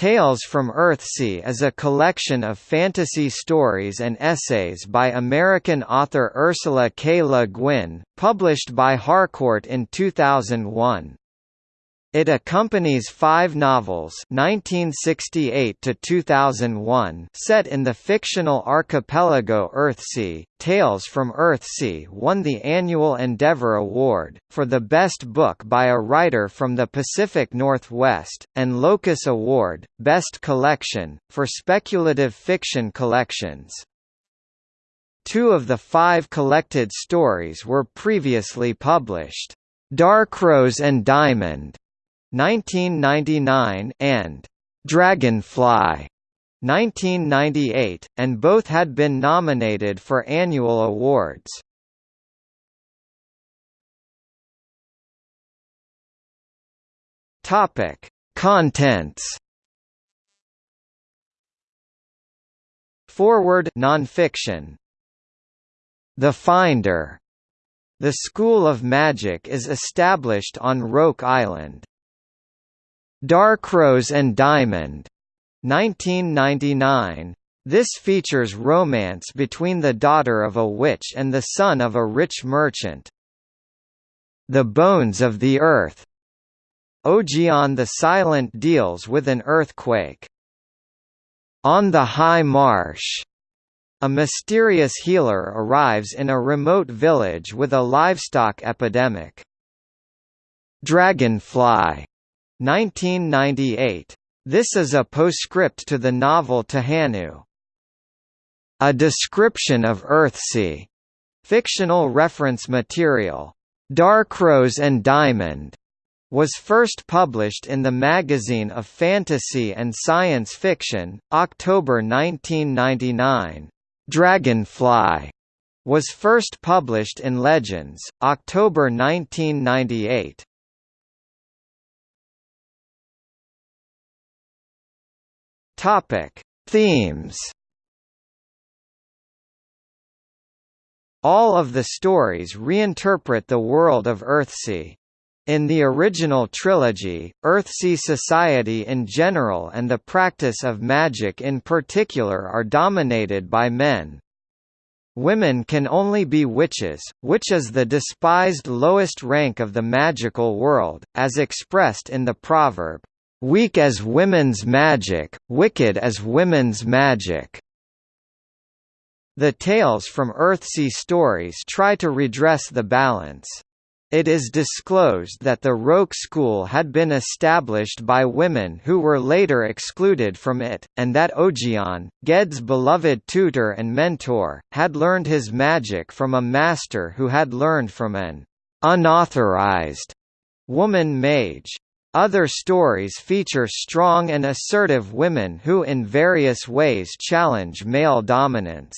Tales from Earthsea is a collection of fantasy stories and essays by American author Ursula K. Le Guin, published by Harcourt in 2001. It accompanies five novels 1968 to 2001, set in the fictional archipelago Earthsea. Tales from Earthsea won the annual Endeavour Award, for the best book by a writer from the Pacific Northwest, and Locus Award, Best Collection, for speculative fiction collections. Two of the five collected stories were previously published. Darkrose and Diamond 1999 and Dragonfly 1998, and both had been nominated for annual awards. Topic: Contents. Foreword nonfiction. The Finder. The School of Magic is established on Roke Island. Darkrose and Diamond, 1999. This features romance between the daughter of a witch and the son of a rich merchant. The Bones of the Earth. Ogion the Silent deals with an earthquake. On the High Marsh. A mysterious healer arrives in a remote village with a livestock epidemic. Dragonfly 1998. This is a postscript to the novel Tehanu. A description of Earthsea. Fictional reference material. Darkrose and Diamond was first published in the Magazine of Fantasy and Science Fiction, October 1999. Dragonfly was first published in Legends, October 1998. Topic: Themes. All of the stories reinterpret the world of Earthsea. In the original trilogy, Earthsea society in general and the practice of magic in particular are dominated by men. Women can only be witches, which is the despised lowest rank of the magical world, as expressed in the proverb, Weak as women's magic, wicked as women's magic. The tales from Earthsea stories try to redress the balance. It is disclosed that the Roke school had been established by women who were later excluded from it, and that Ogion, Ged's beloved tutor and mentor, had learned his magic from a master who had learned from an unauthorized woman mage. Other stories feature strong and assertive women who in various ways challenge male dominance.